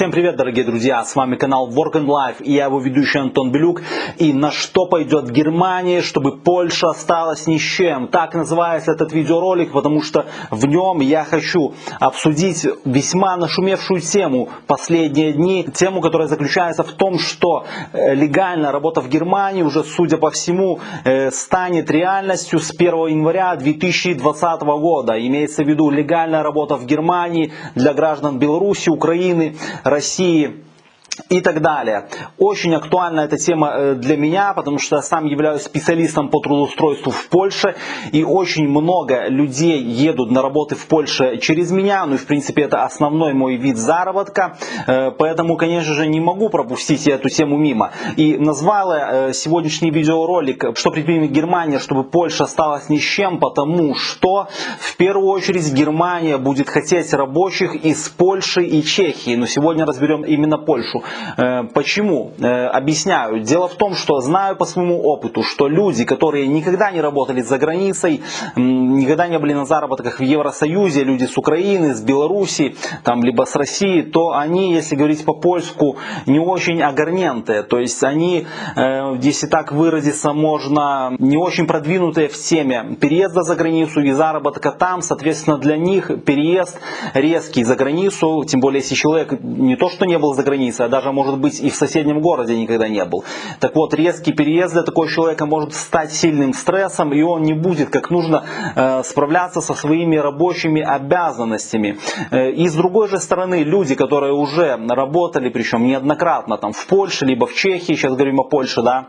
Всем привет, дорогие друзья! С вами канал Work and Life и я его ведущий Антон Белюк. И на что пойдет Германия, чтобы Польша осталась ни с чем? Так называется этот видеоролик, потому что в нем я хочу обсудить весьма нашумевшую тему последние дни. Тему, которая заключается в том, что э, легальная работа в Германии уже, судя по всему, э, станет реальностью с 1 января 2020 года. Имеется в виду легальная работа в Германии для граждан Беларуси, Украины, России и так далее. Очень актуальна эта тема э, для меня, потому что я сам являюсь специалистом по трудоустройству в Польше, и очень много людей едут на работы в Польше через меня, ну и в принципе это основной мой вид заработка, э, поэтому, конечно же, не могу пропустить эту тему мимо. И назвала э, сегодняшний видеоролик «Что предпримет Германия, чтобы Польша осталась ни с чем», потому что в первую очередь Германия будет хотеть рабочих из Польши и Чехии, но сегодня разберем именно Польшу. Э, почему? Э, объясняю. Дело в том, что знаю по своему опыту, что люди, которые никогда не работали за границей, никогда не были на заработках в Евросоюзе, люди с Украины, с Беларуси, там, либо с России, то они, если говорить по-польску, не очень огарненты. То есть они, э, если так выразиться можно, не очень продвинутые в теме переезда за границу и заработка там. Соответственно, для них переезд резкий за границу, тем более если человек не то что не был за границей, а даже может быть и в соседнем городе никогда не был. Так вот, резкий переезд для такого человека может стать сильным стрессом, и он не будет как нужно э, справляться со своими рабочими обязанностями. Э, и с другой же стороны, люди, которые уже работали, причем неоднократно там в Польше, либо в Чехии, сейчас говорим о Польше, да,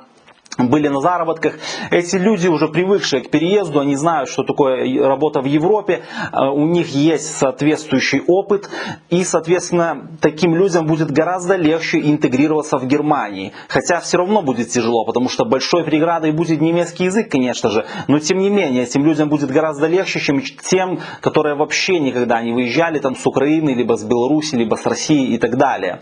были на заработках. Эти люди уже привыкшие к переезду, они знают, что такое работа в Европе, э, у них есть соответствующий опыт, и, соответственно, таким людям будет гораздо легче интегрироваться в Германии. Хотя все равно будет тяжело, потому что большой преградой будет немецкий язык, конечно же, но тем не менее, этим людям будет гораздо легче, чем тем, которые вообще никогда не выезжали там с Украины, либо с Беларуси, либо с России и так далее.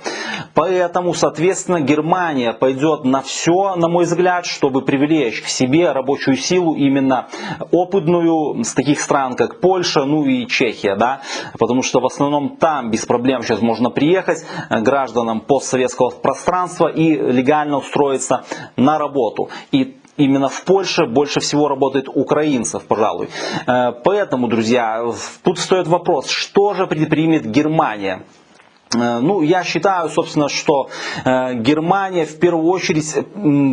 Поэтому, соответственно, Германия пойдет на все, на мой взгляд, чтобы привлечь к себе рабочую силу именно опытную с таких стран, как Польша, ну и Чехия, да, потому что в основном там без проблем сейчас можно приехать гражданам постсоветского пространства и легально устроиться на работу. И именно в Польше больше всего работает украинцев, пожалуй. Э, поэтому, друзья, тут стоит вопрос, что же предпримет Германия? Э, ну, я считаю, собственно, что э, Германия в первую очередь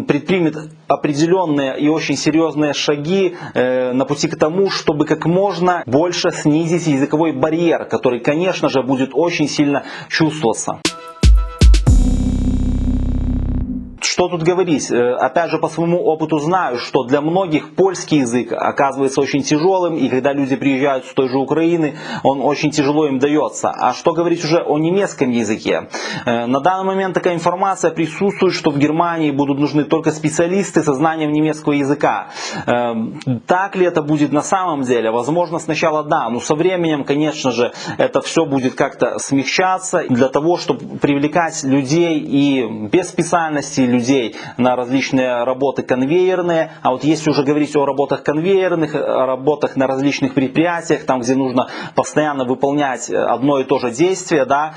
предпримет определенные и очень серьезные шаги э, на пути к тому, чтобы как можно больше снизить языковой барьер, который, конечно же, будет очень сильно чувствоваться. Что тут говорить? Э, опять же, по своему опыту знаю, что для многих польский язык оказывается очень тяжелым, и когда люди приезжают с той же Украины, он очень тяжело им дается. А что говорить уже о немецком языке? Э, на данный момент такая информация присутствует, что в Германии будут нужны только специалисты со знанием немецкого языка. Э, так ли это будет на самом деле? Возможно, сначала да, но со временем, конечно же, это все будет как-то смягчаться для того, чтобы привлекать людей и без специальности, людей людей на различные работы конвейерные. А вот если уже говорить о работах конвейерных, о работах на различных предприятиях, там где нужно постоянно выполнять одно и то же действие, да,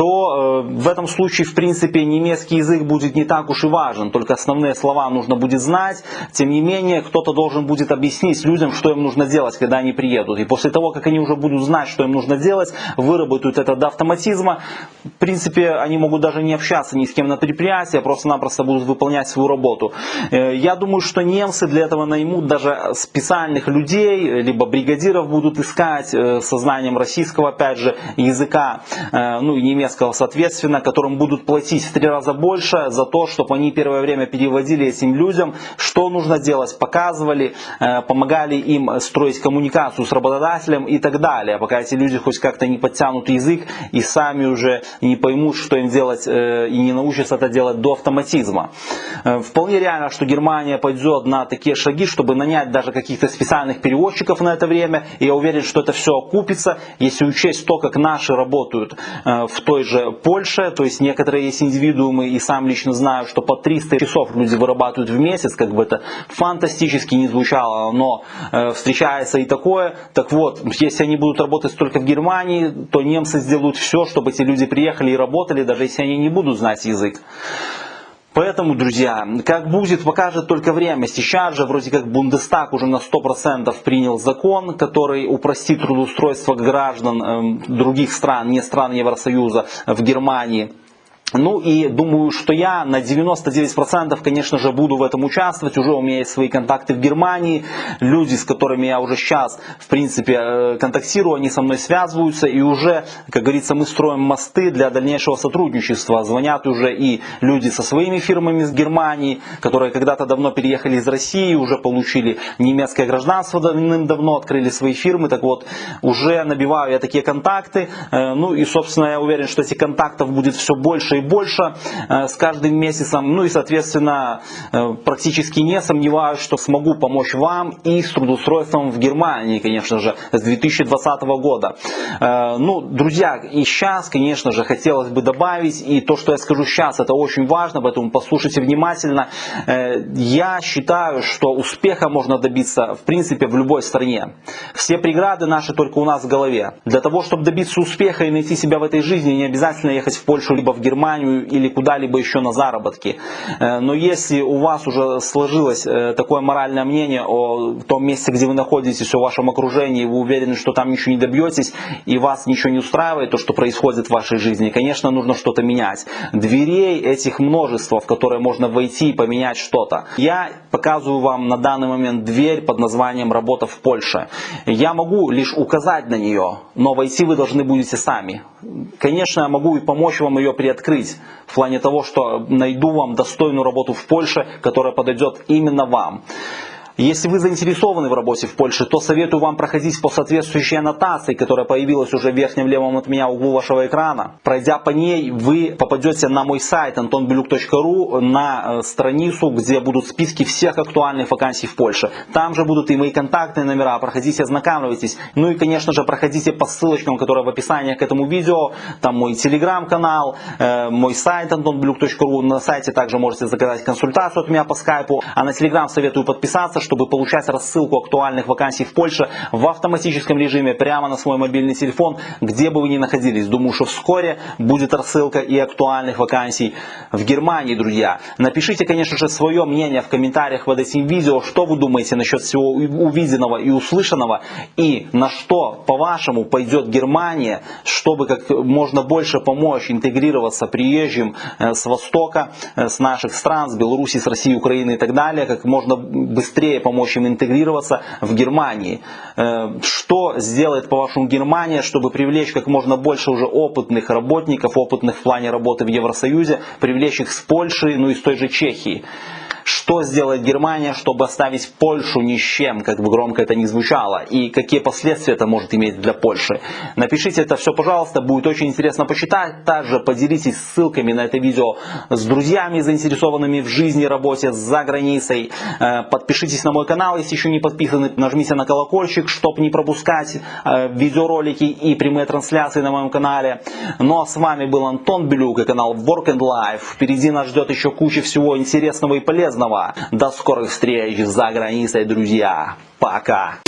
то э, в этом случае, в принципе, немецкий язык будет не так уж и важен, только основные слова нужно будет знать. Тем не менее, кто-то должен будет объяснить людям, что им нужно делать, когда они приедут. И после того, как они уже будут знать, что им нужно делать, выработают это до автоматизма, в принципе, они могут даже не общаться ни с кем на предприятии, а просто-напросто будут выполнять свою работу. Э, я думаю, что немцы для этого наймут даже специальных людей, либо бригадиров будут искать э, со знанием российского, опять же, языка, ну и немецкого немецкого, соответственно, которым будут платить в три раза больше за то, чтобы они первое время переводили этим людям, что нужно делать, показывали, э, помогали им строить коммуникацию с работодателем и так далее, пока эти люди хоть как-то не подтянут язык и сами уже не поймут, что им делать э, и не научатся это делать до автоматизма. Э, вполне реально, что Германия пойдет на такие шаги, чтобы нанять даже каких-то специальных переводчиков на это время. И я уверен, что это все окупится, если учесть то, как наши работают в той же Польше, то есть некоторые есть индивидуумы, и сам лично знаю, что по 300 часов люди вырабатывают в месяц, как бы это фантастически не звучало, но э, встречается и такое. Так вот, если они будут работать только в Германии, то немцы сделают все, чтобы эти люди приехали и работали, даже если они не будут знать язык. Поэтому, друзья, как будет, покажет только время. Сейчас же вроде как Бундестаг уже на 100% принял закон, который упростит трудоустройство граждан э, других стран, не стран Евросоюза, в Германии. Ну и думаю, что я на 99% конечно же буду в этом участвовать. Уже у меня есть свои контакты в Германии. Люди, с которыми я уже сейчас в принципе э, контактирую, они со мной связываются. И уже, как говорится, мы строим мосты для дальнейшего сотрудничества. Звонят уже и люди со своими фирмами из Германии, которые когда-то давно переехали из России, уже получили немецкое гражданство давным-давно, открыли свои фирмы. Так вот, уже набиваю я такие контакты. Э, ну и, собственно, я уверен, что этих контактов будет все больше и больше э, с каждым месяцем. Ну и, соответственно, э, практически не сомневаюсь, что смогу помочь вам и с трудоустройством в Германии, конечно же, с 2020 года. Э, ну, друзья, и сейчас, конечно же, хотелось бы добавить, и то, что я скажу сейчас, это очень важно, поэтому послушайте внимательно. Я считаю, что успеха можно добиться, в принципе, в любой стране. Все преграды наши только у нас в голове. Для того, чтобы добиться успеха и найти себя в этой жизни, не обязательно ехать в Польшу либо в Германию, Германию или куда-либо еще на заработки. Э, но если у вас уже сложилось э, такое моральное мнение о том месте, где вы находитесь, о вашем окружении, вы уверены, что там ничего не добьетесь, и вас ничего не устраивает, то, что происходит в вашей жизни, конечно, нужно что-то менять. Дверей этих множество, в которые можно войти и поменять что-то. Я показываю вам на данный момент дверь под названием «Работа в Польше». Я могу лишь указать на нее, но войти вы должны будете сами. Конечно, я могу и помочь вам ее приоткрыть в плане того, что найду вам достойную работу в Польше, которая подойдет именно вам. Если вы заинтересованы в работе в Польше, то советую вам проходить по соответствующей аннотации, которая появилась уже в верхнем левом от меня углу вашего экрана. Пройдя по ней, вы попадете на мой сайт antonbeluk.ru на э, страницу, где будут списки всех актуальных вакансий в Польше. Там же будут и мои контактные номера, проходите, ознакомьтесь. Ну и, конечно же, проходите по ссылочкам, которые в описании к этому видео. Там мой телеграм-канал, э, мой сайт antonbeluk.ru. На сайте также можете заказать консультацию от меня по скайпу. А на телеграм советую подписаться, чтобы получать рассылку актуальных вакансий в Польше в автоматическом режиме прямо на свой мобильный телефон, где бы вы ни находились. Думаю, что вскоре будет рассылка и актуальных вакансий в Германии, друзья. Напишите, конечно же, свое мнение в комментариях под этим видео, что вы думаете насчет всего увиденного и услышанного, и на что, по-вашему, пойдет Германия, чтобы как можно больше помочь интегрироваться приезжим э, с Востока, э, с наших стран, с Беларуси, с России, Украины и так далее, как можно быстрее помочь им интегрироваться в Германии. Э, что сделает, по-вашему, Германия, чтобы привлечь как можно больше уже опытных работников, опытных в плане работы в Евросоюзе, привлечь их с Польши, ну и с той же Чехии? Что сделает Германия, чтобы оставить Польшу ни с чем, как бы громко это ни звучало, и какие последствия это может иметь для Польши. Напишите это все, пожалуйста, будет очень интересно почитать. Также поделитесь ссылками на это видео с друзьями, заинтересованными в жизни работе за границей. Э, подпишитесь на мой канал, если еще не подписаны, нажмите на колокольчик, чтобы не пропускать э, видеоролики и прямые трансляции на моем канале. Ну а с вами был Антон Белюк и канал Work and Life. Впереди нас ждет еще куча всего интересного и полезного полезного. До скорых встреч за границей, друзья. Пока.